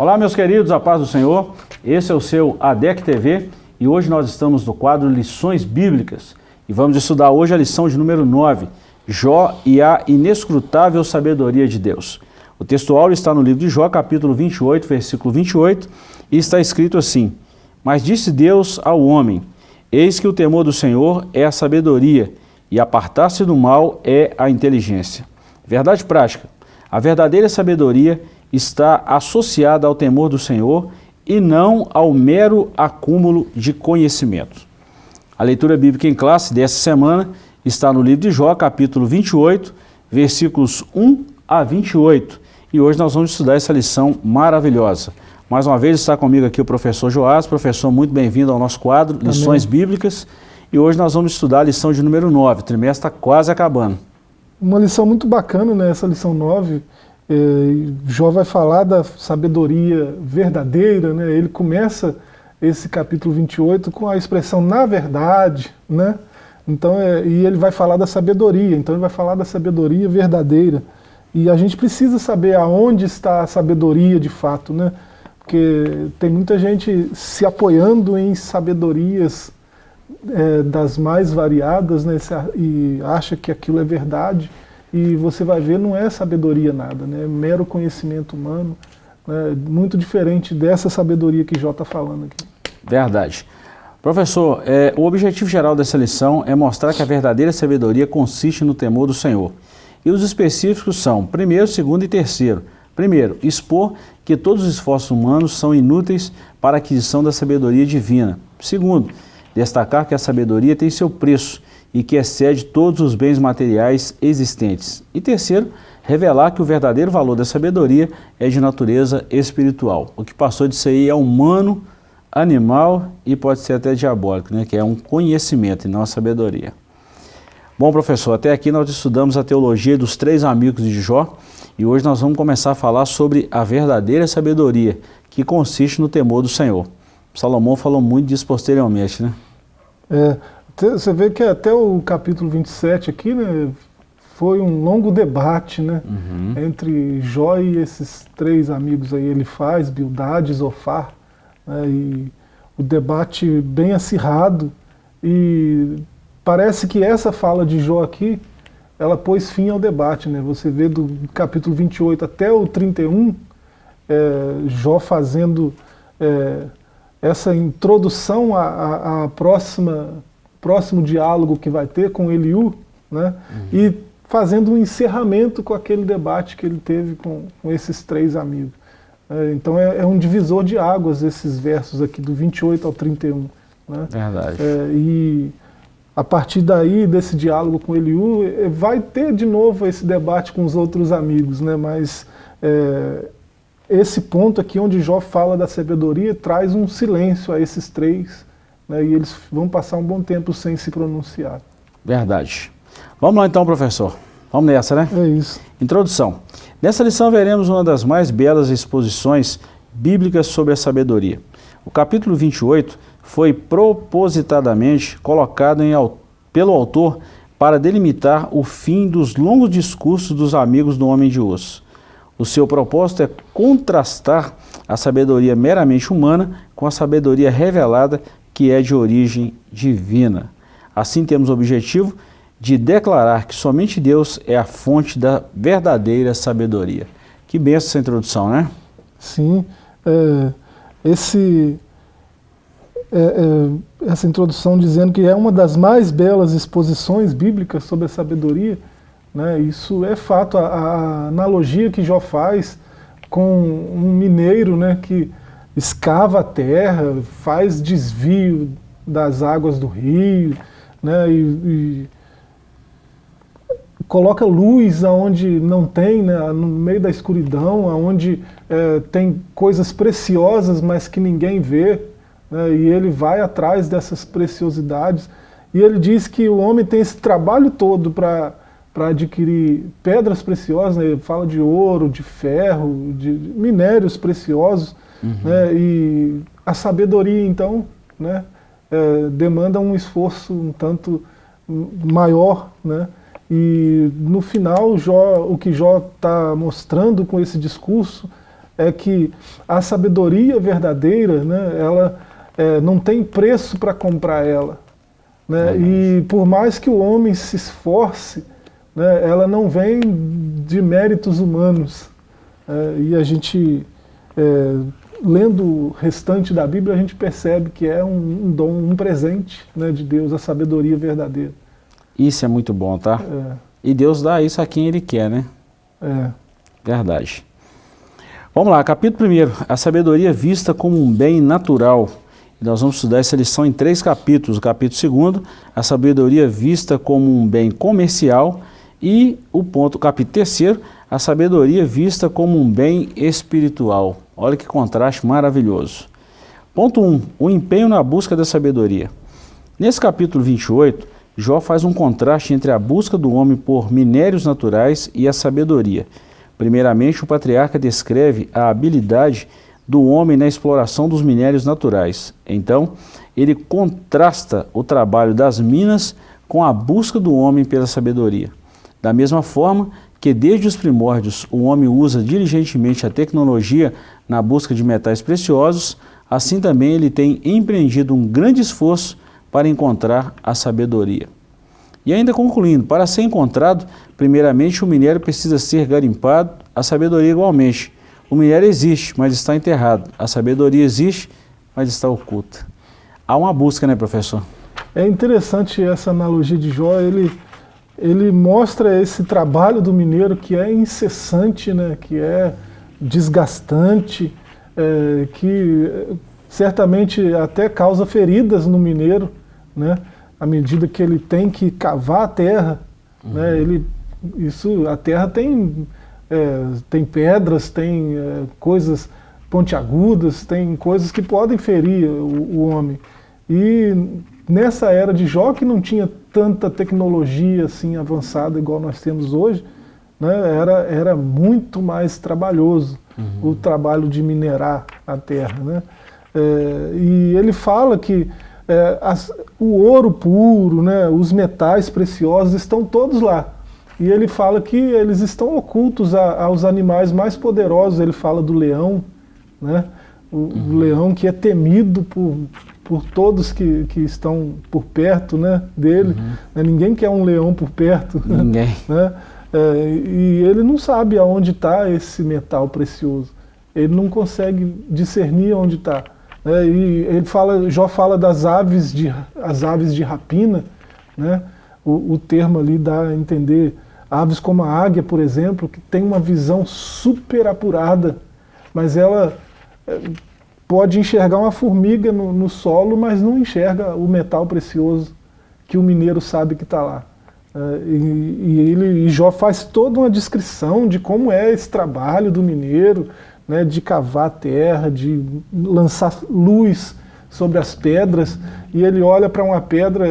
Olá, meus queridos, a paz do Senhor. Esse é o seu ADEC TV e hoje nós estamos no quadro Lições Bíblicas e vamos estudar hoje a lição de número 9, Jó e a inescrutável sabedoria de Deus. O textual está no livro de Jó, capítulo 28, versículo 28, e está escrito assim, Mas disse Deus ao homem, Eis que o temor do Senhor é a sabedoria, e apartar-se do mal é a inteligência. Verdade prática, a verdadeira sabedoria está associada ao temor do Senhor e não ao mero acúmulo de conhecimento. A leitura bíblica em classe dessa semana está no livro de Jó, capítulo 28, versículos 1 a 28. E hoje nós vamos estudar essa lição maravilhosa. Mais uma vez está comigo aqui o professor Joás. Professor, muito bem-vindo ao nosso quadro, Amém. Lições Bíblicas. E hoje nós vamos estudar a lição de número 9, o trimestre está quase acabando. Uma lição muito bacana, né, essa lição 9, é, Jó vai falar da sabedoria verdadeira, né? ele começa esse capítulo 28 com a expressão na verdade, né? então, é, e ele vai falar da sabedoria, então ele vai falar da sabedoria verdadeira. E a gente precisa saber aonde está a sabedoria de fato, né? porque tem muita gente se apoiando em sabedorias é, das mais variadas né? e acha que aquilo é verdade, e você vai ver, não é sabedoria nada, né? é mero conhecimento humano, né? muito diferente dessa sabedoria que Jó está falando aqui. Verdade. Professor, é, o objetivo geral dessa lição é mostrar que a verdadeira sabedoria consiste no temor do Senhor. E os específicos são, primeiro, segundo e terceiro. Primeiro, expor que todos os esforços humanos são inúteis para a aquisição da sabedoria divina. Segundo, destacar que a sabedoria tem seu preço e que excede todos os bens materiais existentes. E terceiro, revelar que o verdadeiro valor da sabedoria é de natureza espiritual. O que passou disso aí é humano, animal e pode ser até diabólico, né? que é um conhecimento e não a sabedoria. Bom, professor, até aqui nós estudamos a teologia dos três amigos de Jó e hoje nós vamos começar a falar sobre a verdadeira sabedoria, que consiste no temor do Senhor. Salomão falou muito disso posteriormente, né? É, você vê que até o capítulo 27 aqui, né, foi um longo debate, né, uhum. entre Jó e esses três amigos aí, ele faz, Bildade, Zofar, né, e o debate bem acirrado, e parece que essa fala de Jó aqui, ela pôs fim ao debate, né, você vê do capítulo 28 até o 31, é, Jó fazendo é, essa introdução à, à próxima próximo diálogo que vai ter com Eliú, né? Uhum. e fazendo um encerramento com aquele debate que ele teve com, com esses três amigos. É, então é, é, um divisor de águas esses versos aqui, do 28 ao 31. Né? Verdade. É, e a partir daí, desse diálogo com Eliú, é, vai ter de novo esse debate com os outros amigos, né? mas é, esse ponto aqui onde Jó fala da sabedoria traz um silêncio a esses três né, e eles vão passar um bom tempo sem se pronunciar. Verdade. Vamos lá então, professor. Vamos nessa, né? É isso. Introdução. Nessa lição veremos uma das mais belas exposições bíblicas sobre a sabedoria. O capítulo 28 foi propositadamente colocado em, pelo autor para delimitar o fim dos longos discursos dos amigos do homem de osso. O seu propósito é contrastar a sabedoria meramente humana com a sabedoria revelada que é de origem divina. Assim temos o objetivo de declarar que somente Deus é a fonte da verdadeira sabedoria. Que benção essa introdução, né? Sim, é, esse, é, é, essa introdução dizendo que é uma das mais belas exposições bíblicas sobre a sabedoria, né, isso é fato, a, a analogia que Jó faz com um mineiro né, que escava a terra, faz desvio das águas do rio, né, e, e coloca luz aonde não tem, né, no meio da escuridão, aonde é, tem coisas preciosas, mas que ninguém vê, né, e ele vai atrás dessas preciosidades, e ele diz que o homem tem esse trabalho todo para para adquirir pedras preciosas, né, ele fala de ouro, de ferro, de minérios preciosos, Uhum. Né, e a sabedoria, então, né, é, demanda um esforço um tanto maior, né, e no final Jó, o que Jó está mostrando com esse discurso é que a sabedoria verdadeira, né, ela é, não tem preço para comprar ela. Né? E por mais que o homem se esforce, né, ela não vem de méritos humanos. É, e a gente, é, lendo o restante da Bíblia, a gente percebe que é um, um dom, um presente né, de Deus, a sabedoria verdadeira. Isso é muito bom, tá? É. E Deus dá isso a quem Ele quer, né? É. Verdade. Vamos lá, capítulo 1, a sabedoria vista como um bem natural. Nós vamos estudar essa lição em três capítulos. O capítulo 2, a sabedoria vista como um bem comercial. E o ponto, o capítulo 3, a sabedoria vista como um bem espiritual. Olha que contraste maravilhoso. Ponto 1, um, o empenho na busca da sabedoria. Nesse capítulo 28, Jó faz um contraste entre a busca do homem por minérios naturais e a sabedoria. Primeiramente, o patriarca descreve a habilidade do homem na exploração dos minérios naturais. Então, ele contrasta o trabalho das minas com a busca do homem pela sabedoria. Da mesma forma que desde os primórdios o homem usa diligentemente a tecnologia na busca de metais preciosos, assim também ele tem empreendido um grande esforço para encontrar a sabedoria. E ainda concluindo, para ser encontrado, primeiramente o minério precisa ser garimpado, a sabedoria igualmente. O minério existe, mas está enterrado. A sabedoria existe, mas está oculta. Há uma busca, né, professor? É interessante essa analogia de Jó, ele, ele mostra esse trabalho do mineiro que é incessante, né, que é desgastante, é, que certamente até causa feridas no mineiro, né? à medida que ele tem que cavar a terra, uhum. né? ele, isso, a terra tem, é, tem pedras, tem é, coisas pontiagudas, tem coisas que podem ferir o, o, homem. E nessa era de Jó, que não tinha tanta tecnologia assim avançada igual nós temos hoje, né? era, era muito mais trabalhoso uhum. o trabalho de minerar a terra. Né? É, e ele fala que é, as, o ouro puro, né, os metais preciosos estão todos lá. E ele fala que eles estão ocultos a, aos animais mais poderosos, ele fala do leão, né, o, uhum. o leão que é temido por, por todos que, que estão por perto né, dele. Uhum. Né, ninguém quer um leão por perto. Ninguém. Né, é, e ele não sabe aonde está esse metal precioso. Ele não consegue discernir onde está. É, e ele fala, Jó fala das aves de, as aves de rapina, né? o, o termo ali dá a entender aves como a águia, por exemplo, que tem uma visão super apurada, mas ela pode enxergar uma formiga no, no, solo, mas não enxerga o metal precioso que o mineiro sabe que está lá. É, e, e, ele, e Jó faz toda uma descrição de como é esse trabalho do mineiro, né, de cavar terra, de lançar luz sobre as pedras, e ele olha para uma pedra,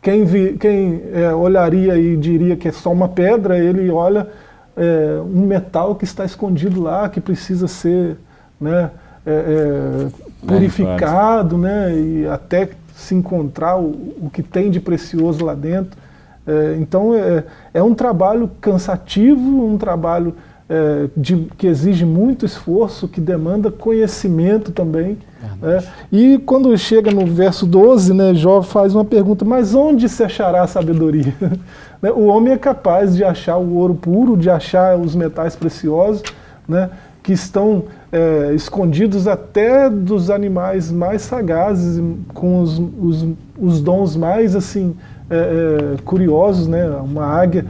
quem, vi, quem é, olharia e diria que é só uma pedra, ele olha é, um metal que está escondido lá, que precisa ser né, é, é purificado, né, e até se encontrar o, o, que tem de precioso lá dentro. É, então é, é um trabalho cansativo, um trabalho é, de, que exige muito esforço, que demanda conhecimento também. É, e quando chega no verso 12, né, Jó faz uma pergunta, mas onde se achará a sabedoria? Né, o homem é capaz de achar o ouro puro, de achar os metais preciosos, né, que estão é, escondidos até dos animais mais sagazes, com os, os, os dons mais assim é, é, curiosos, né, uma águia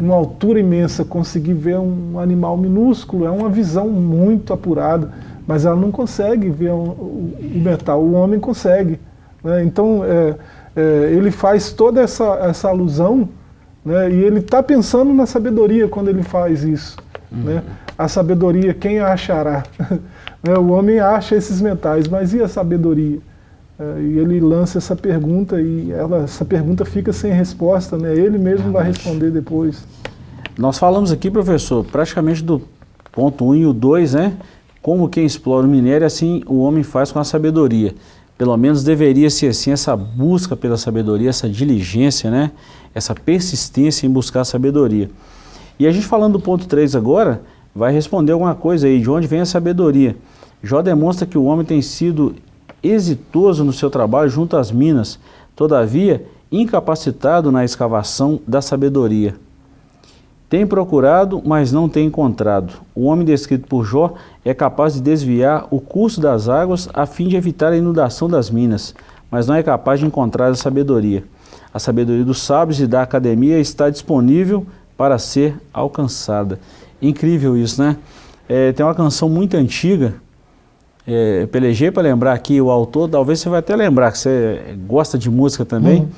uma altura imensa, conseguir ver um animal minúsculo, é uma visão muito apurada, mas ela não consegue ver um, o, o metal, o homem consegue. Né? Então, é, é, ele faz toda essa, essa alusão, né? e ele está pensando na sabedoria quando ele faz isso. Uhum. Né? A sabedoria, quem a achará? Né? o homem acha esses metais, mas e a sabedoria? É, e ele lança essa pergunta e ela, essa pergunta fica sem resposta, né? ele mesmo vai responder depois. Nós falamos aqui, professor, praticamente do ponto 1 um e o 2, né? Como quem explora o minério, assim o homem faz com a sabedoria. Pelo menos deveria ser assim essa busca pela sabedoria, essa diligência, né? Essa persistência em buscar a sabedoria. E a gente falando do ponto 3 agora, vai responder alguma coisa aí, de onde vem a sabedoria. Jó demonstra que o homem tem sido exitoso no seu trabalho junto às minas, todavia incapacitado na escavação da sabedoria. Tem procurado, mas não tem encontrado. O homem descrito por Jó é capaz de desviar o curso das águas a fim de evitar a inundação das minas, mas não é capaz de encontrar a sabedoria. A sabedoria dos sábios e da academia está disponível para ser alcançada. Incrível isso, né? É, tem uma canção muito antiga, é, pelejei para lembrar aqui o autor, talvez você vai até lembrar, que você gosta de música também, uhum.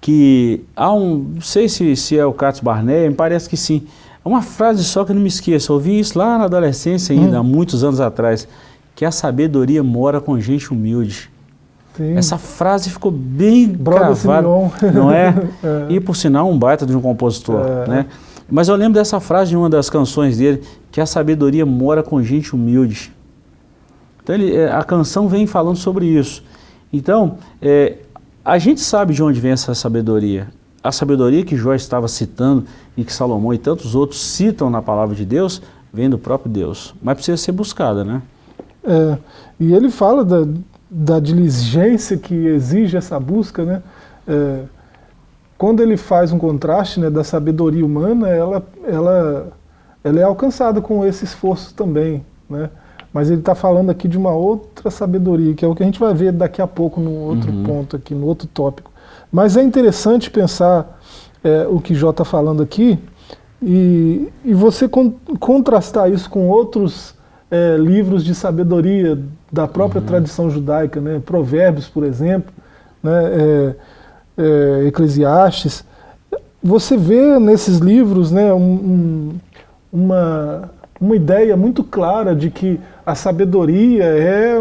que há um, não sei se, se é o Carlos Barnett, me parece que sim, é uma frase só que eu não me esqueço, eu ouvi isso lá na adolescência ainda, uhum. há muitos anos atrás, que a sabedoria mora com gente humilde. Sim. Essa frase ficou bem gravada, não é? é? E por sinal um baita de um compositor, é. né? Mas eu lembro dessa frase de uma das canções dele, que a sabedoria mora com gente humilde. Então ele, é, a canção vem falando sobre isso. Então, é, a gente sabe de onde vem essa sabedoria. A sabedoria que Jó estava citando e que Salomão e tantos outros citam na palavra de Deus, vem do próprio Deus. Mas precisa ser buscada, né? É, e ele fala da, da diligência que exige essa busca, né? É, quando ele faz um contraste né, da sabedoria humana, ela, ela, ela é alcançada com esse esforço também. Né? Mas ele está falando aqui de uma outra sabedoria, que é o que a gente vai ver daqui a pouco no outro uhum. ponto aqui, no outro tópico. Mas é interessante pensar é, o que Jó está falando aqui e, e você con contrastar isso com outros é, livros de sabedoria da própria uhum. tradição judaica, né? Provérbios, por exemplo, né? É, é, Eclesiastes, você vê nesses livros né, um, um, uma, uma ideia muito clara de que a sabedoria é,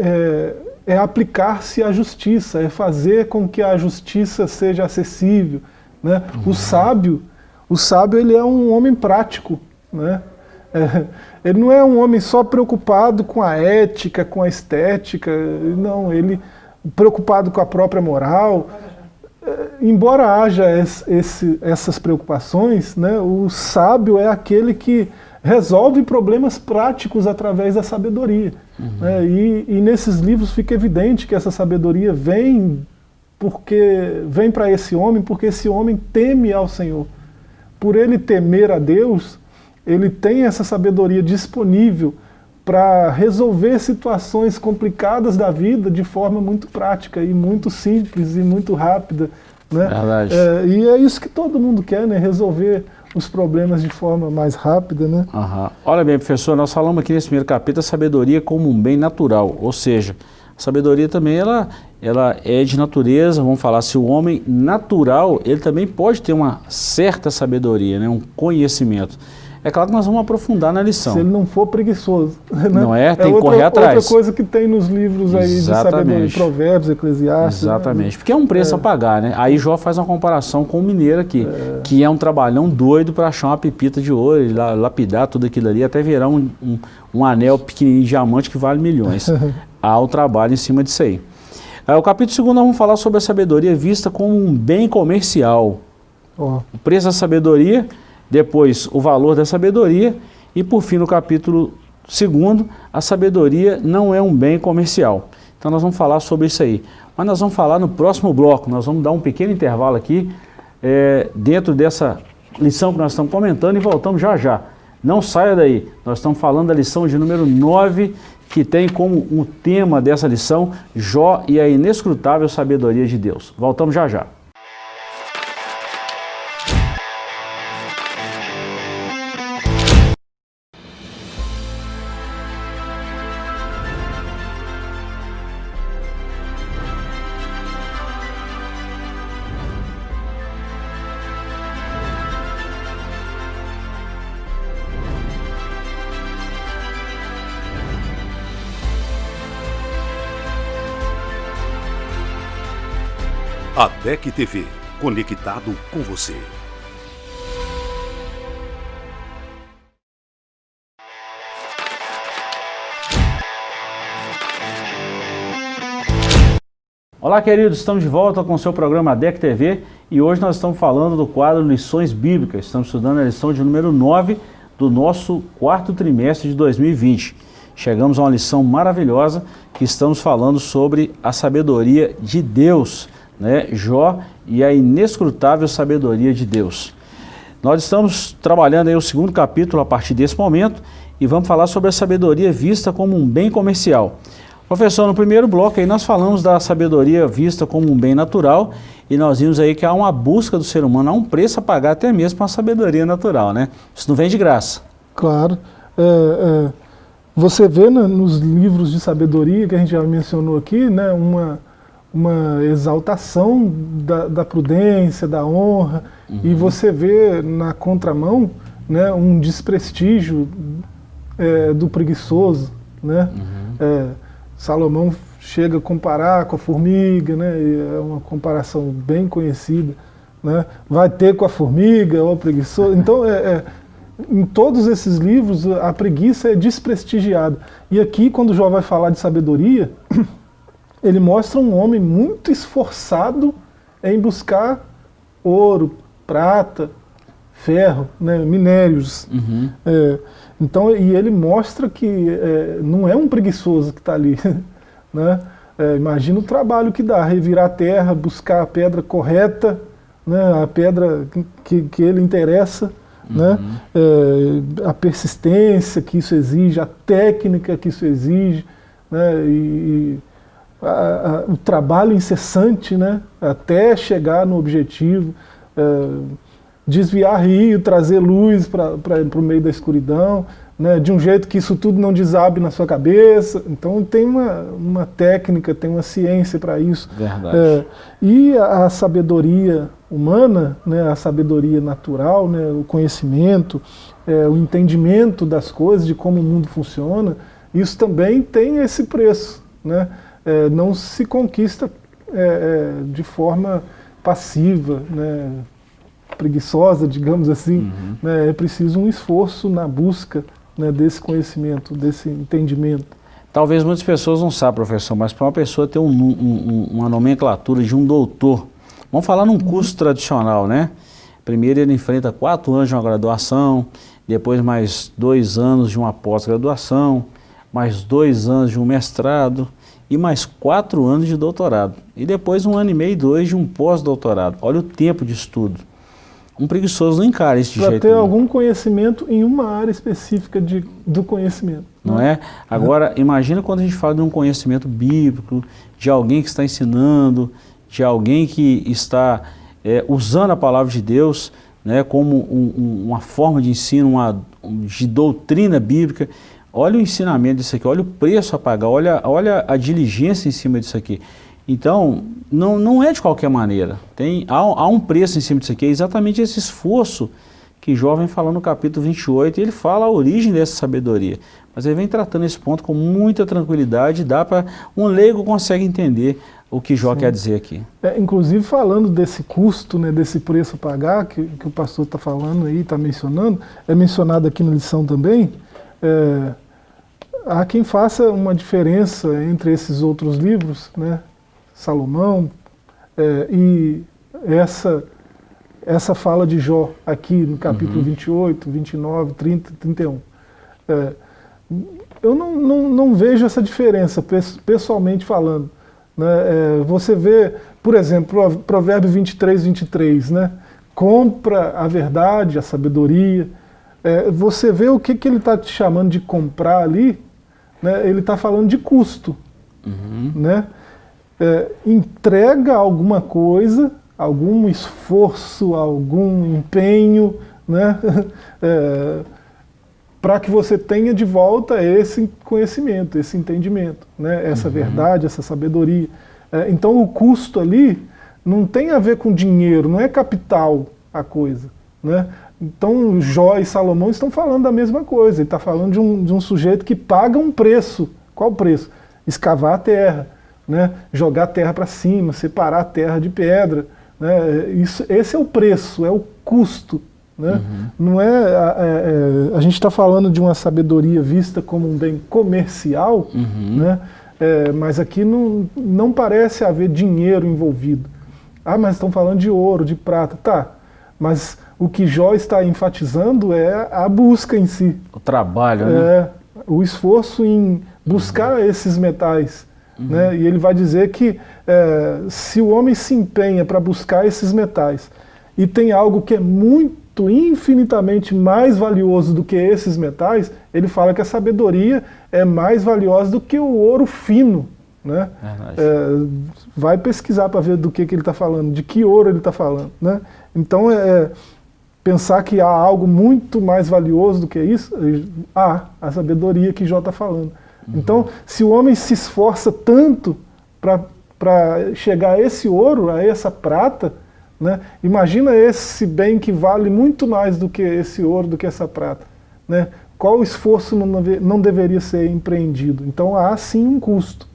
é, é aplicar-se à justiça, é fazer com que a justiça seja acessível. Né? Uhum. O sábio, o sábio ele é um homem prático. Né? É, ele não é um homem só preocupado com a ética, com a estética, não, ele preocupado com a própria moral. É, embora haja esse, essas preocupações, né, o sábio é aquele que resolve problemas práticos através da sabedoria. Uhum. Né, e, e, nesses livros fica evidente que essa sabedoria vem porque vem para esse homem porque esse homem teme ao Senhor. Por ele temer a Deus, ele tem essa sabedoria disponível para resolver situações complicadas da vida de forma muito prática e muito simples e muito rápida. Né? Verdade. É, e é isso que todo mundo quer, né? resolver os problemas de forma mais rápida. Né? Uhum. Olha bem, professor, nós falamos aqui nesse primeiro capítulo a sabedoria como um bem natural, ou seja, a sabedoria também ela, ela é de natureza, vamos falar, se o homem natural, ele também pode ter uma certa sabedoria, né? um conhecimento. É claro que nós vamos aprofundar na lição. Se ele não for preguiçoso. Né? Não é? Tem é que outra, correr atrás. Outra coisa que tem nos livros aí Exatamente. de sabedoria, provérbios, eclesiastes. Né? Exatamente, né? porque é um preço é. a pagar, né? Aí Jó faz uma comparação com o mineiro aqui, é. que é um trabalhão doido para achar uma pepita de ouro, lapidar tudo aquilo ali, até virar um, um, um anel pequenininho de diamante que vale milhões. Há o trabalho em cima disso aí. É, o capítulo 2 nós vamos falar sobre a sabedoria vista como um bem comercial. Oh. O preço da sabedoria depois o valor da sabedoria e por fim no capítulo 2, a sabedoria não é um bem comercial. Então nós vamos falar sobre isso aí. Mas nós vamos falar no próximo bloco, nós vamos dar um pequeno intervalo aqui é, dentro dessa lição que nós estamos comentando e voltamos já já. Não saia daí, nós estamos falando da lição de número 9, que tem como um tema dessa lição Jó e a inescrutável sabedoria de Deus. Voltamos já já. DEC TV, conectado com você. Olá queridos, estamos de volta com o seu programa DEC TV e hoje nós estamos falando do quadro Lições Bíblicas. Estamos estudando a lição de número 9 do nosso quarto trimestre de 2020. Chegamos a uma lição maravilhosa que estamos falando sobre a sabedoria de Deus, né? Jó e a inescrutável sabedoria de Deus. Nós estamos trabalhando aí o segundo capítulo a partir desse momento e vamos falar sobre a sabedoria vista como um bem comercial. Professor, no primeiro bloco aí nós falamos da sabedoria vista como um bem natural e nós vimos aí que há uma busca do ser humano, há um preço a pagar até mesmo para a sabedoria natural, né? Isso não vem de graça. Claro. É, é, você vê né, nos livros de sabedoria que a gente já mencionou aqui, né, uma, uma exaltação da, da prudência, da honra, uhum. e você vê na contramão né, um desprestígio é, do preguiçoso, né? Uhum. É, Salomão chega a comparar com a formiga, né? é uma comparação bem conhecida. Né? Vai ter com a formiga ou preguiçoso. Então, é, é, em todos esses livros, a preguiça é desprestigiada. E aqui, quando Jó vai falar de sabedoria, ele mostra um homem muito esforçado em buscar ouro, prata, ferro, né, minérios. Uhum. É, então, e ele mostra que é, não é um preguiçoso que está ali. Né? É, imagina o trabalho que dá, revirar a terra, buscar a pedra correta, né, a pedra que, que ele interessa, uhum. né, é, a persistência que isso exige, a técnica que isso exige, né, e, a, a, o trabalho incessante né, até chegar no objetivo. É, desviar rio, trazer luz para o meio da escuridão, né, de um jeito que isso tudo não desabe na sua cabeça. Então tem uma, uma técnica, tem uma ciência para isso. Verdade. É, e a, a, sabedoria humana, né, a sabedoria natural, né, o conhecimento, é, o entendimento das coisas, de como o mundo funciona, isso também tem esse preço. Né? É, não se conquista é, é, de forma passiva, né, preguiçosa, digamos assim, uhum. né, é preciso um esforço na busca né, desse conhecimento, desse entendimento. Talvez muitas pessoas não saibam, professor, mas para uma pessoa ter um, um, uma nomenclatura de um doutor, vamos falar num curso tradicional, né? Primeiro ele enfrenta quatro anos de uma graduação, depois mais dois anos de uma pós-graduação, mais dois anos de um mestrado e mais quatro anos de doutorado. E depois um ano e meio, dois de um pós-doutorado. Olha o tempo de estudo um preguiçoso não encara isso de pra jeito ter algum conhecimento em uma área específica de, do conhecimento. Não né? é? Agora, imagina quando a gente fala de um conhecimento bíblico, de alguém que está ensinando, de alguém que está é, usando a palavra de Deus né, como um, um, uma forma de ensino, uma, de doutrina bíblica. Olha o ensinamento disso aqui, olha o preço a pagar, olha, olha a diligência em cima disso aqui. Então, não, não é de qualquer maneira. Tem, há, há um preço em cima disso aqui, é exatamente esse esforço que Jó vem falando no capítulo 28, e ele fala a origem dessa sabedoria. Mas ele vem tratando esse ponto com muita tranquilidade, dá para um leigo consegue entender o que Jó Sim. quer dizer aqui. É, inclusive falando desse custo, né, desse preço a pagar, que, que o pastor está falando aí, está mencionando, é mencionado aqui na lição também, é, há quem faça uma diferença entre esses outros livros, né, Salomão, é, e essa, essa fala de Jó aqui no capítulo uhum. 28, 29, 30, 31. É, eu não, não, não, vejo essa diferença, pessoalmente falando. Né? É, você vê, por exemplo, provérbio 23, 23, né? compra a verdade, a sabedoria. É, você vê o que, que ele está te chamando de comprar ali, né? ele está falando de custo. Uhum. Né? é, entrega alguma coisa, algum esforço, algum empenho, né? é, para que você tenha de volta esse conhecimento, esse entendimento, né? essa uhum. verdade, essa sabedoria. É, então o custo ali não tem a ver com dinheiro, não é capital a coisa. Né? Então Jó e Salomão estão falando da mesma coisa, ele está falando de um, de um sujeito que paga um preço. Qual o preço? Escavar a terra né, jogar terra para cima, separar a terra de pedra. Né, isso, esse é o preço, é o custo. Né? Uhum. Não é, é, é, a gente está falando de uma sabedoria vista como um bem comercial, uhum. né? É, mas aqui não, não parece haver dinheiro envolvido. Ah, mas estão falando de ouro, de prata. Tá, mas o que Jó está enfatizando é a busca em si. O trabalho, né? É, o esforço em buscar uhum. esses metais. Uhum. Né? E ele vai dizer que é, se o homem se empenha para buscar esses metais e tem algo que é muito, infinitamente mais valioso do que esses metais, ele fala que a sabedoria é mais valiosa do que o ouro fino. Né? É, vai pesquisar para ver do que, que ele está falando, de que ouro ele está falando. Né? Então, é, é, pensar que há algo muito mais valioso do que isso, há a sabedoria que Jó está falando. Uhum. Então, se o homem se esforça tanto para chegar a esse ouro, a essa prata, né, imagina esse bem que vale muito mais do que esse ouro, do que essa prata. Né? Qual esforço não, não deveria ser empreendido? Então há sim um custo.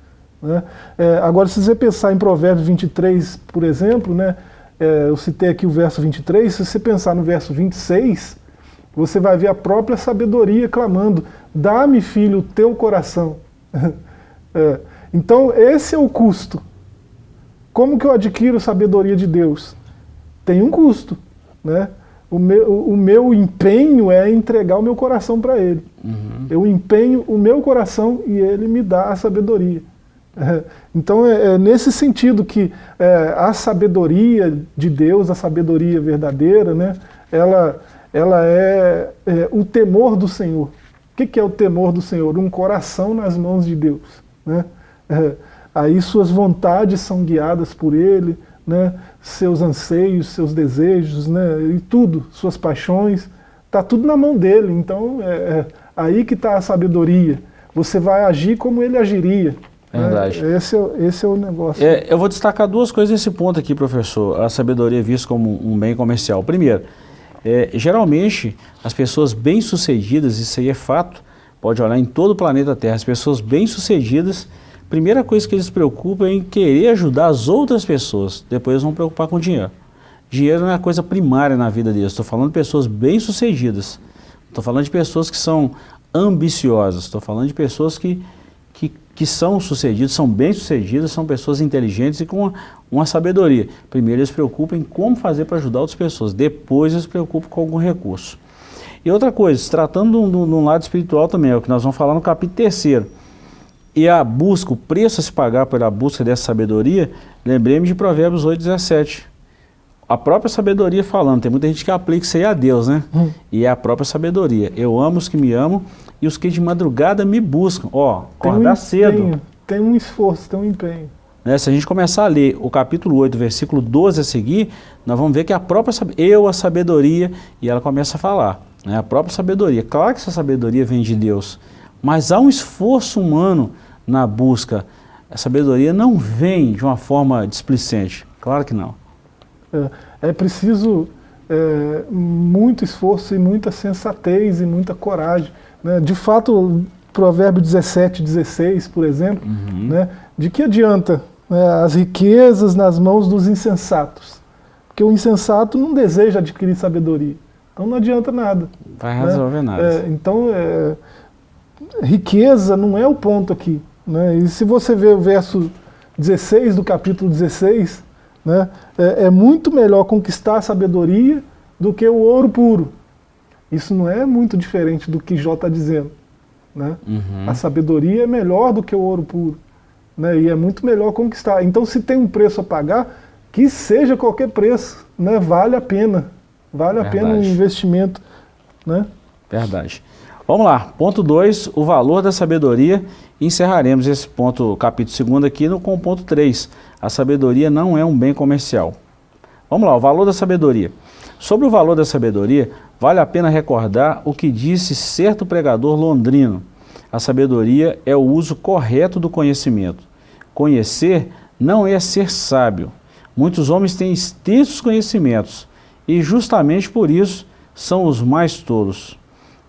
Né? É, agora, se você pensar em Provérbios 23, por exemplo, né, eu citei aqui o verso 23, se você pensar no verso 26, você vai ver a própria sabedoria clamando, dá-me, filho, o teu coração. é, então, esse é o custo. Como que eu adquiro sabedoria de Deus? Tem um custo. Né? O, meu, o meu empenho é entregar o meu coração para Ele. Uhum. Eu empenho o meu coração e Ele me dá a sabedoria. É, então é, é, nesse sentido que é, a sabedoria de Deus, a sabedoria verdadeira, né, ela, ela é, é o temor do Senhor. O que, é o temor do Senhor? Um coração nas mãos de Deus. Né? É, aí suas vontades são guiadas por Ele, né? seus anseios, seus desejos, né? e tudo, suas paixões, está tudo na mão dele. Então é, é aí que está a sabedoria. Você vai agir como ele agiria. Verdade. É, esse, é, esse é o negócio. É, eu vou destacar duas coisas nesse ponto aqui, professor. A sabedoria é vista como um bem comercial. Primeiro, é, geralmente as pessoas bem-sucedidas, isso aí é fato, pode olhar em todo o planeta Terra, as pessoas bem-sucedidas, primeira coisa que eles se preocupam é em querer ajudar as outras pessoas, depois eles vão preocupar com dinheiro. Dinheiro não é a coisa primária na vida deles, estou falando de pessoas bem-sucedidas, estou falando de pessoas que são ambiciosas, estou falando de pessoas que que, que são sucedidos, são bem-sucedidos, são pessoas inteligentes e com uma, uma, sabedoria. Primeiro eles se preocupam em como fazer para ajudar outras pessoas, depois eles se preocupam com algum recurso. E outra coisa, se tratando de um, lado espiritual também, é o que nós vamos falar no capítulo terceiro. E a busca, o preço a se pagar pela busca dessa sabedoria, lembremos de Provérbios 8, 17. A própria sabedoria falando, tem muita gente que aplica isso aí a Deus, né? Hum. E é a própria sabedoria. Eu amo os que me amam e os que de madrugada me buscam. Ó, acordar um cedo. Tem um esforço, tem um empenho. Né, se a gente começar a ler o capítulo 8, versículo 12 a seguir, nós vamos ver que a própria, eu, a sabedoria, e ela começa a falar, né, a própria sabedoria. Claro que essa sabedoria vem de Deus, mas há um esforço humano na busca. A sabedoria não vem de uma forma displicente, claro que não. É, é preciso é, muito esforço e muita sensatez e muita coragem né? De fato, provérbio 17, 16, por exemplo, uhum. né? de que adianta né, as riquezas nas mãos dos insensatos? Porque o insensato não deseja adquirir sabedoria. Então não adianta nada. Vai né? resolver nada. É, então, é, riqueza não é o ponto aqui. Né? E se você ver o verso 16 do capítulo 16, né, é, é muito melhor conquistar a sabedoria do que o ouro puro. Isso não é muito diferente do que Jó está dizendo. Né? Uhum. A sabedoria é melhor do que o ouro puro. Né? E é muito melhor conquistar. Então se tem um preço a pagar, que seja qualquer preço, né? vale a pena. Vale Verdade. a pena o investimento. Né? Verdade. Vamos lá, ponto 2, o valor da sabedoria. Encerraremos esse ponto, capítulo 2 aqui, no, com o ponto 3. A sabedoria não é um bem comercial. Vamos lá, o valor da sabedoria. Sobre o valor da sabedoria, Vale a pena recordar o que disse certo pregador londrino. A sabedoria é o uso correto do conhecimento. Conhecer não é ser sábio. Muitos homens têm extensos conhecimentos e justamente por isso são os mais tolos.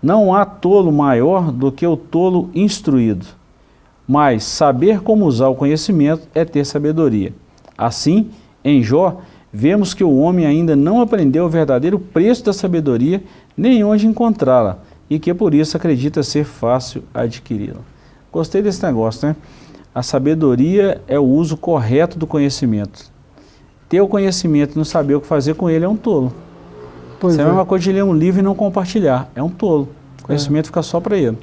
Não há tolo maior do que o tolo instruído. Mas saber como usar o conhecimento é ter sabedoria. Assim, em Jó, vemos que o homem ainda não aprendeu o verdadeiro preço da sabedoria, nem onde encontrá-la, e que por isso acredita ser fácil adquiri-la. Gostei desse negócio, né? A sabedoria é o uso correto do conhecimento. Ter o conhecimento e não saber o que fazer com ele é um tolo. Pois Isso é a mesma coisa de ler um livro e não compartilhar. É um tolo. O conhecimento é. fica só para ele.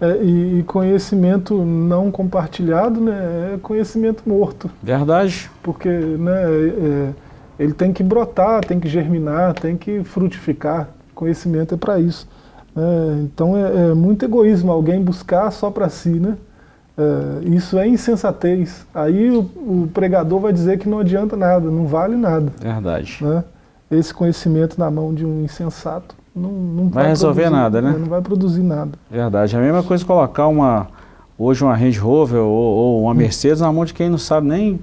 É, e, conhecimento não compartilhado né, é conhecimento morto. Verdade. Porque né, é, ele tem que brotar, tem que germinar, tem que frutificar. Conhecimento é para isso. Né? Então é, é, muito egoísmo alguém buscar só para si. Né? É, isso é insensatez. Aí o, o, pregador vai dizer que não adianta nada, não vale nada. Verdade. Né? Esse conhecimento na mão de um insensato não, não vai, vai resolver produzir, nada, né? Não vai produzir nada. Verdade. É a mesma coisa colocar uma, hoje uma Range Rover ou, ou uma Mercedes na mão de quem não sabe nem,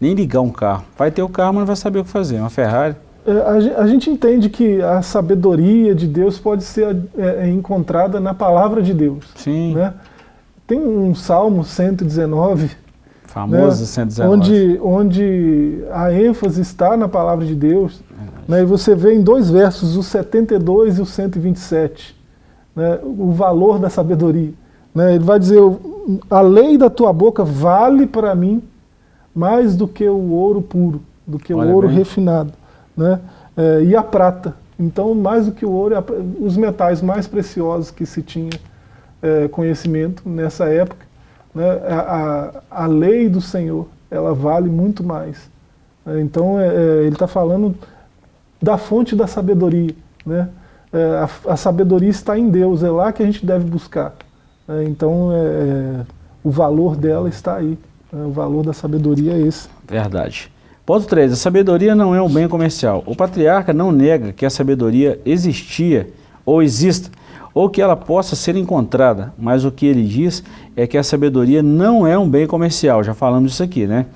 nem ligar um carro. Vai ter o carro, mas não vai saber o que fazer. Uma Ferrari. É, a, a, gente entende que a sabedoria de Deus pode ser é, é encontrada na palavra de Deus. Sim. Né? Tem um Salmo 119, famoso né, 119. Onde, onde a ênfase está na palavra de Deus. Né, e você vê em dois versos, o 72 e o 127, né, o valor da sabedoria. Né, ele vai dizer, a lei da tua boca vale para mim mais do que o ouro puro, do que Olha o ouro bem. refinado. Né, é, e a prata. Então, mais do que o ouro, os metais mais preciosos que se tinha é, conhecimento nessa época. Né, a, a, a lei do Senhor, ela vale muito mais. Então, é, é ele está falando da fonte da sabedoria. Né? É, a, a, sabedoria está em Deus, é lá que a gente deve buscar. É, então, é, é o valor dela está aí. Né? o valor da sabedoria é esse. Verdade. Ponto 3. A sabedoria não é um bem comercial. O patriarca não nega que a sabedoria existia ou exista, ou que ela possa ser encontrada, mas o que ele diz é que a sabedoria não é um bem comercial, já falamos isso aqui, né?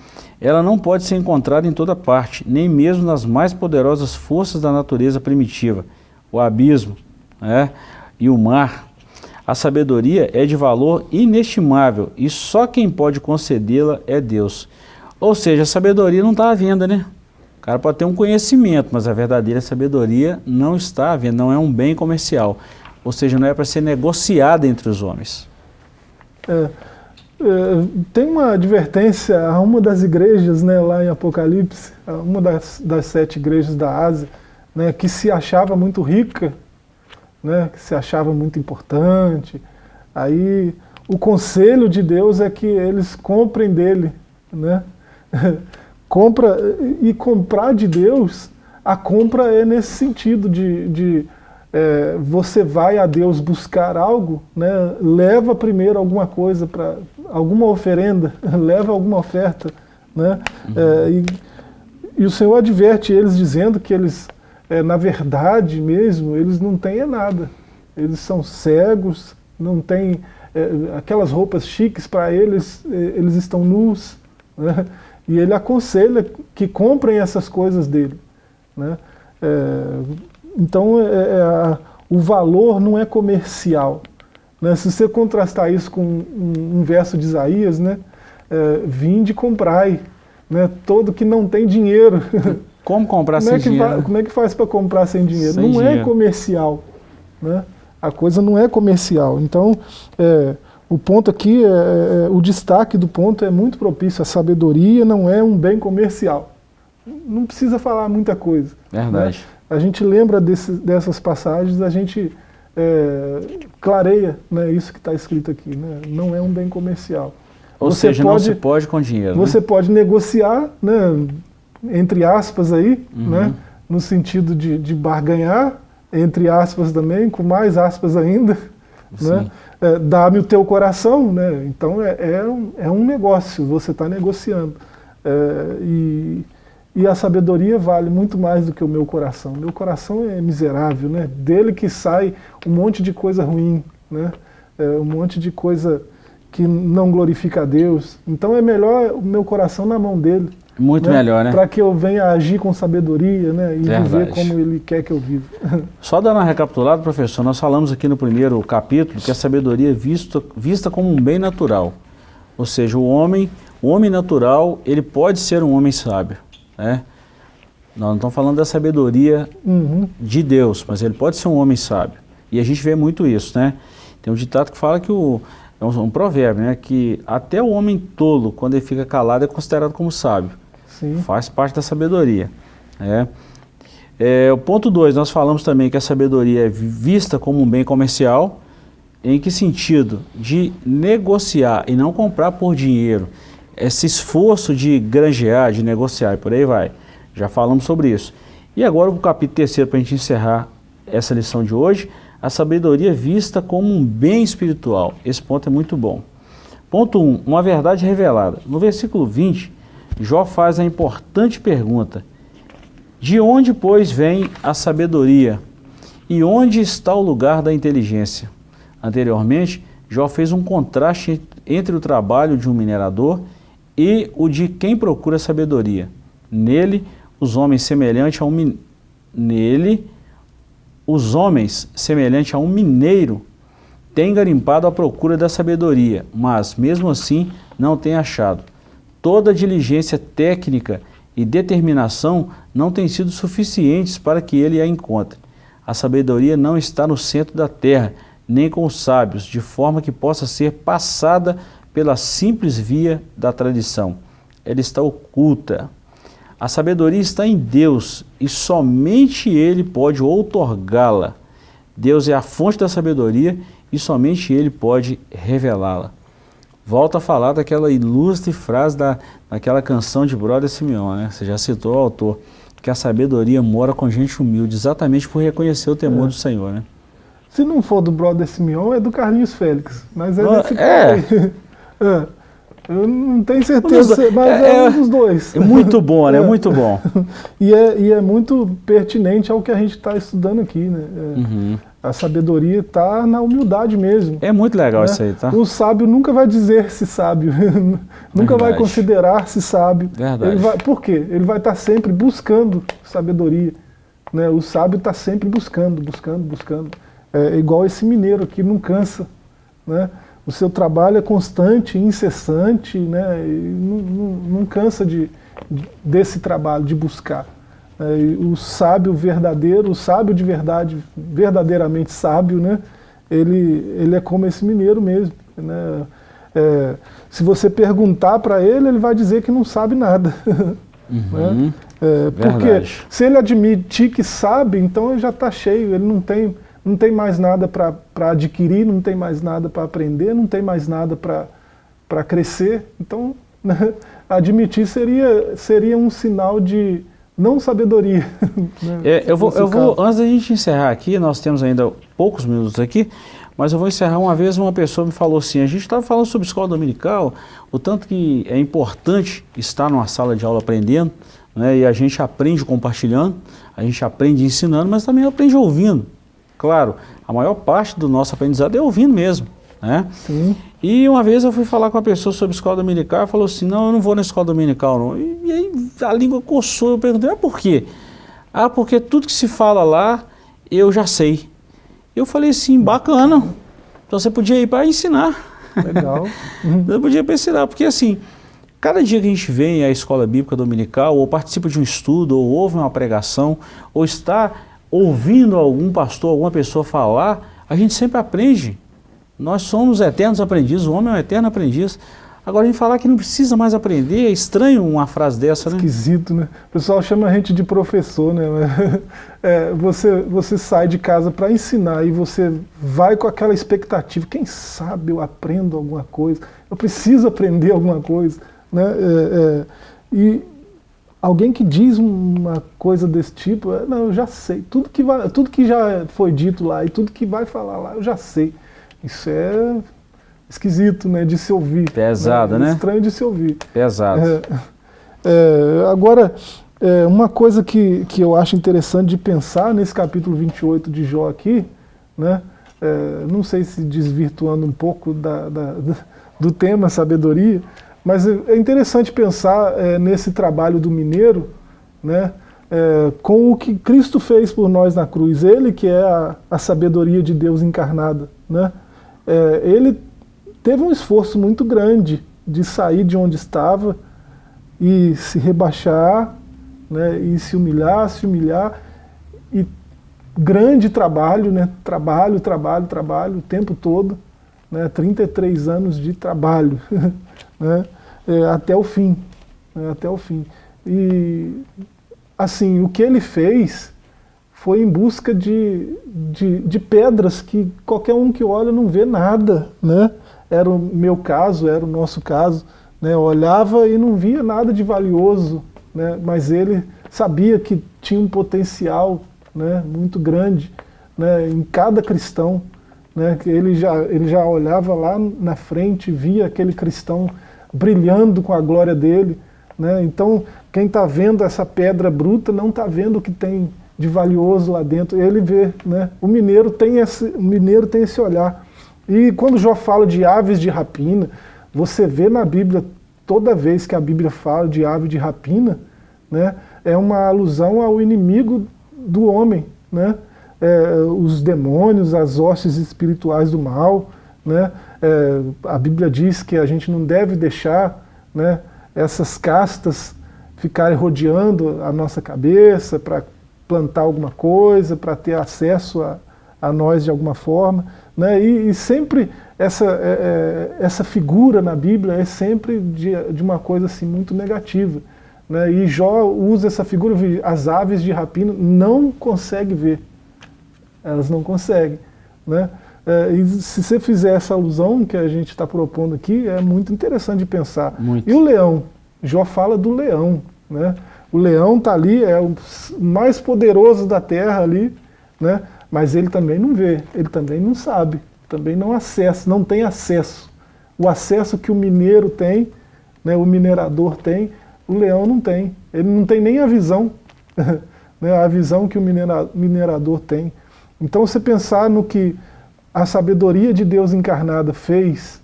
Ela não pode ser encontrada em toda parte, nem mesmo nas mais poderosas forças da natureza primitiva, o abismo né, e o mar. A sabedoria é de valor inestimável e só quem pode concedê-la é Deus. Ou seja, a sabedoria não está à venda, né? O cara pode ter um conhecimento, mas a verdadeira sabedoria não está à venda, não é um bem comercial. Ou seja, não é para ser negociada entre os homens. É. É, tem uma advertência a uma das igrejas né, lá em Apocalipse, uma das, das sete igrejas da Ásia, né, que se achava muito rica, né, que se achava muito importante. Aí o conselho de Deus é que eles comprem dele. Né? Compra, e comprar de Deus, a compra é nesse sentido de, de é, você vai a Deus buscar algo, né, leva primeiro alguma coisa, para alguma oferenda, leva alguma oferta. Né, uhum. é, e, e, o Senhor adverte eles dizendo que eles, é, na verdade mesmo, eles não têm nada. Eles são cegos, não têm é, aquelas roupas chiques para eles, é, eles estão nus. Né, e ele aconselha que comprem essas coisas dele. Né, é, então, é, é, o valor não é comercial. Né? Se você contrastar isso com um, um verso de Isaías, né? É, vinde comprai, né? todo que não tem dinheiro. Como comprar como sem é dinheiro? Como é que faz para comprar sem dinheiro? Sem não é dinheiro. é comercial. Né? A coisa não é comercial. Então, é, o ponto aqui, é, é, o destaque do ponto é muito propício. A sabedoria não é um bem comercial. Não precisa falar muita coisa. Verdade. Né? A gente lembra desse, dessas passagens, a gente é, clareia né, isso que está escrito aqui. Né? Não é um bem comercial. Ou você seja, pode, não se pode com dinheiro. Você né? pode negociar, né, entre aspas aí, uhum. né, no sentido de, de barganhar, entre aspas também, com mais aspas ainda. Né? É, Dá-me o teu coração, né? então é, é, um, é um negócio, você está negociando. É, e e a sabedoria vale muito mais do que o meu coração. Meu coração é miserável, né? Dele que sai um monte de coisa ruim, né? É um monte de coisa que não glorifica a Deus. Então é melhor o meu coração na mão dele. Muito né? melhor, né? Para que eu venha agir com sabedoria né? e Verdade. viver como ele quer que eu viva. Só dando uma recapitulada, professor, nós falamos aqui no primeiro capítulo que a sabedoria é vista, vista como um bem natural. Ou seja, o homem, o homem natural, ele pode ser um homem sábio. Né? Nós não estamos falando da sabedoria uhum. de Deus, mas ele pode ser um homem sábio. E a gente vê muito isso, né? Tem um ditado que fala que o... É um, um provérbio, né? Que até o homem tolo, quando ele fica calado, é considerado como sábio. Sim. Faz parte da sabedoria. É. É, o ponto 2, nós falamos também que a sabedoria é vista como um bem comercial, em que sentido? De negociar e não comprar por dinheiro. Esse esforço de granjear, de negociar e por aí vai. Já falamos sobre isso. E agora o capítulo terceiro, para a gente encerrar essa lição de hoje, a sabedoria vista como um bem espiritual. Esse ponto é muito bom. Ponto 1, um, uma verdade revelada. No versículo 20, Jó faz a importante pergunta, de onde, pois, vem a sabedoria? E onde está o lugar da inteligência? Anteriormente, Jó fez um contraste entre o trabalho de um minerador e o de quem procura sabedoria. Nele, os homens semelhantes a um nele, os homens semelhante a um mineiro têm garimpado à procura da sabedoria, mas mesmo assim não têm achado. Toda diligência técnica e determinação não têm sido suficientes para que ele a encontre. A sabedoria não está no centro da terra, nem com os sábios, de forma que possa ser passada pela simples via da tradição. Ela está oculta. A sabedoria está em Deus e somente Ele pode outorgá-la. Deus é a fonte da sabedoria e somente Ele pode revelá-la. Volta a falar daquela ilustre frase da, daquela canção de Brother Simeon, né? Você já citou o autor, que a sabedoria mora com gente humilde, exatamente por reconhecer o temor é. do Senhor, né? Se não for do Brother Simeon, é do Carlinhos Félix. Mas é desse é. é. Eu não tenho certeza, mas é, é, um dos dois. É muito bom, né? É. Muito bom. e, é, e é muito pertinente ao que a gente está estudando aqui, né? É, uhum. A sabedoria está na humildade mesmo. É muito legal né? isso aí, tá? O sábio nunca vai dizer-se sábio, nunca vai considerar-se sábio. Verdade. Ele vai, por quê? Ele vai estar tá sempre buscando sabedoria. Né? O sábio está sempre buscando, buscando, buscando. É igual esse mineiro aqui, não cansa. Né? O seu trabalho é constante, incessante, né, não, não, não, cansa de, desse trabalho, de buscar. É, o sábio verdadeiro, o sábio de verdade, verdadeiramente sábio, né, ele, ele é como esse mineiro mesmo. Né, é, se você perguntar para ele, ele vai dizer que não sabe nada. Uhum, né? é, porque se ele admitir que sabe, então ele já está cheio, ele não tem não tem mais nada para adquirir, não tem mais nada para aprender, não tem mais nada para crescer. Então, né, admitir seria, seria um sinal de não sabedoria. Né, é, eu vou, eu vou, antes da gente encerrar aqui, nós temos ainda poucos minutos aqui, mas eu vou encerrar uma vez, uma pessoa me falou assim, a gente estava falando sobre escola dominical, o tanto que é importante estar numa sala de aula aprendendo, né, e a gente aprende compartilhando, a gente aprende ensinando, mas também aprende ouvindo. Claro, a maior parte do nosso aprendizado é ouvindo mesmo. Né? Sim. E uma vez eu fui falar com uma pessoa sobre escola dominical e falou assim, não, eu não vou na escola dominical não. E, e aí a língua coçou, eu perguntei, mas por quê? Ah, porque tudo que se fala lá, eu já sei. Eu falei assim, bacana, então você podia ir para ensinar. Legal. você podia ir para ensinar, porque assim, cada dia que a gente vem à escola bíblica dominical, ou participa de um estudo, ou ouve uma pregação, ou está ouvindo algum pastor, alguma pessoa falar, a gente sempre aprende. Nós somos eternos aprendizes, o homem é um eterno aprendiz. Agora, a gente falar que não precisa mais aprender, é estranho uma frase dessa, né? Esquisito, né? O pessoal chama a gente de professor, né? É, você, você sai de casa para ensinar e você vai com aquela expectativa, quem sabe eu aprendo alguma coisa, eu preciso aprender alguma coisa, né? É, é, e alguém que diz uma coisa desse tipo, é, não, eu já sei, tudo que, vai, tudo que já foi dito lá e tudo que vai falar lá, eu já sei. Isso é esquisito, né, de se ouvir. Pesado, né? É estranho de se ouvir. Pesado. É, é, agora, é, uma coisa que, que eu acho interessante de pensar nesse capítulo 28 de Jó aqui, né, é, não sei se desvirtuando um pouco da, da, do tema sabedoria, mas é interessante pensar é, nesse trabalho do mineiro, né, é, com o que Cristo fez por nós na cruz. Ele que é a, a sabedoria de Deus encarnada. Né, é, ele teve um esforço muito grande de sair de onde estava e se rebaixar, né, e se humilhar, se humilhar, e grande trabalho, né, trabalho, trabalho, trabalho, o tempo todo, né, 33 anos de trabalho. né, é, até o fim, né, até o fim. E, assim, o que ele fez foi em busca de, de, de, pedras que qualquer um que olha não vê nada. Né? Era o meu caso, era o nosso caso. Né? Eu olhava e não via nada de valioso, né? mas ele sabia que tinha um potencial né, muito grande né, em cada cristão. Né, que ele, já, ele já olhava lá na frente, via aquele cristão brilhando com a glória dele. Né, então, quem está vendo essa pedra bruta não está vendo o que tem de valioso lá dentro. Ele vê, né? O mineiro tem esse, o mineiro tem esse olhar. E quando Jó fala de aves de rapina, você vê na Bíblia, toda vez que a Bíblia fala de ave de rapina, né, é uma alusão ao inimigo do homem, né? É, os demônios, as hostes espirituais do mal, né? É, a Bíblia diz que a gente não deve deixar né, essas castas ficarem rodeando a nossa cabeça para plantar alguma coisa, para ter acesso a, a, nós de alguma forma. Né? E, e sempre essa, é, é essa figura na Bíblia é sempre de, de uma coisa assim, muito negativa. Né? E Jó usa essa figura, as aves de rapina não conseguem ver. Elas não conseguem. Né? É, e se você fizer essa alusão que a gente está propondo aqui, é muito interessante de pensar. Muito. E o leão? Jó fala do leão. Né? O leão está ali, é o mais poderoso da terra ali, né? mas ele também não vê, ele também não sabe, também não acessa, não tem acesso. O acesso que o mineiro tem, né, o minerador tem, o leão não tem. Ele não tem nem a visão, né, a visão que o minera, minerador tem. Então você pensar no que a sabedoria de Deus encarnada fez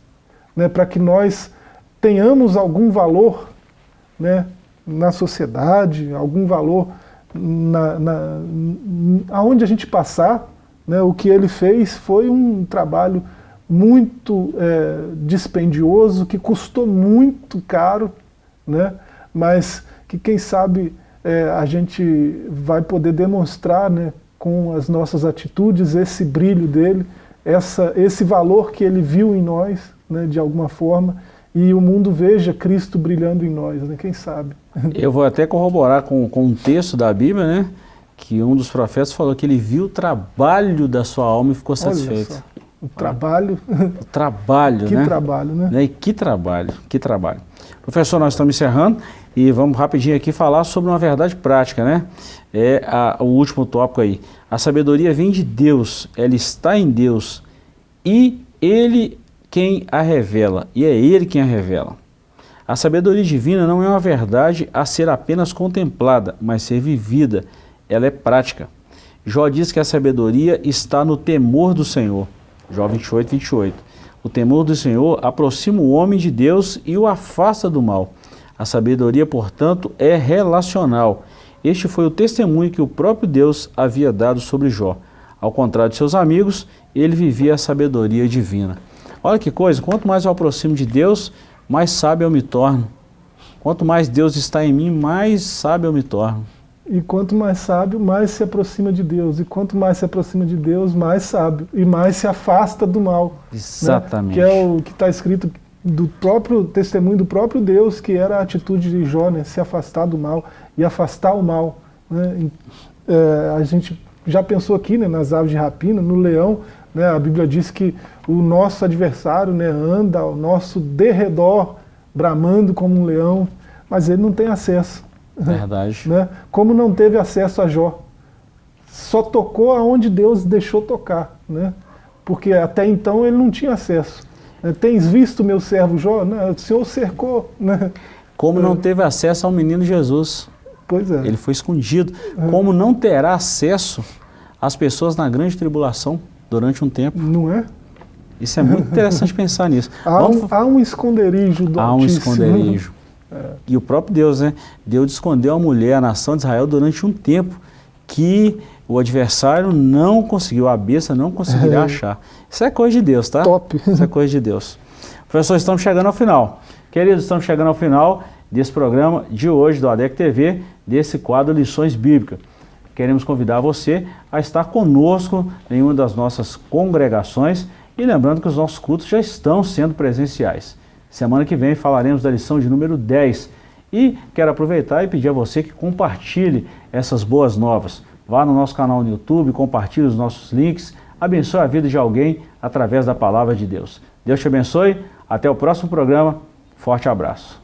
né, para que nós tenhamos algum valor né, na sociedade, algum valor na, na, aonde a gente passar, né, o que ele fez foi um trabalho muito é, dispendioso, que custou muito caro, né, mas que quem sabe é, a gente vai poder demonstrar né, com as nossas atitudes esse brilho dele, essa, esse valor que ele viu em nós, né, de alguma forma, e o mundo veja Cristo brilhando em nós, né, quem sabe. Eu vou até corroborar com, com um texto da Bíblia, né, que um dos profetas falou que ele viu o trabalho da sua alma e ficou satisfeito. O trabalho. O trabalho, que né? Que trabalho, né? E que trabalho, que trabalho. Professor, nós estamos encerrando e vamos rapidinho aqui falar sobre uma verdade prática, né? É a, o último tópico aí. A sabedoria vem de Deus, ela está em Deus e Ele quem a revela, e é Ele quem a revela. A sabedoria divina não é uma verdade a ser apenas contemplada, mas ser vivida. Ela é prática. Jó diz que a sabedoria está no temor do Senhor. Jó 28, 28. O temor do Senhor aproxima o homem de Deus e o afasta do mal. A sabedoria, portanto, é relacional. Este foi o testemunho que o próprio Deus havia dado sobre Jó. Ao contrário de seus amigos, ele vivia a sabedoria divina. Olha que coisa, quanto mais eu aproximo de Deus, mais sábio eu me torno. Quanto mais Deus está em mim, mais sábio eu me torno. E quanto mais sábio, mais se aproxima de Deus. E quanto mais se aproxima de Deus, mais sábio. E mais se afasta do mal. Né? Exatamente. Né? Que é o que está escrito do próprio testemunho do próprio Deus, que era a atitude de Jó, né? se afastar do mal e afastar o mal. Né? É, a gente já pensou aqui né, nas aves de rapina, no leão, né? a Bíblia diz que o nosso adversário né, anda ao nosso derredor, bramando como um leão, mas ele não tem acesso. Verdade. Né? Como não teve acesso a Jó. Só tocou aonde Deus deixou tocar. Né? Porque até então ele não tinha acesso. Né? Tens visto meu servo Jó? Né? O Senhor cercou. Né? Como não é. teve acesso ao menino Jesus. Pois é. Ele foi escondido. É. Como não terá acesso às pessoas na grande tribulação durante um tempo. Não é? Isso é muito interessante pensar nisso. Há, Vamos... um, há um esconderijo do Há Altíssimo. um esconderijo. É. E o próprio Deus, né? Deus escondeu a mulher, a nação de Israel, durante um tempo que o adversário não conseguiu, a besta não conseguiria é. achar. Isso é coisa de Deus, tá? Top. Isso é coisa de Deus. Professor, estamos chegando ao final. Queridos, estamos chegando ao final desse programa de hoje do ADEC TV, desse quadro Lições Bíblicas. Queremos convidar você a estar conosco em uma das nossas congregações e lembrando que os nossos cultos já estão sendo presenciais. Semana que vem falaremos da lição de número 10. E quero aproveitar e pedir a você que compartilhe essas boas novas. vá no nosso canal no YouTube, compartilhe os nossos links, abençoe a vida de alguém através da palavra de Deus. Deus te abençoe, até o próximo programa, forte abraço.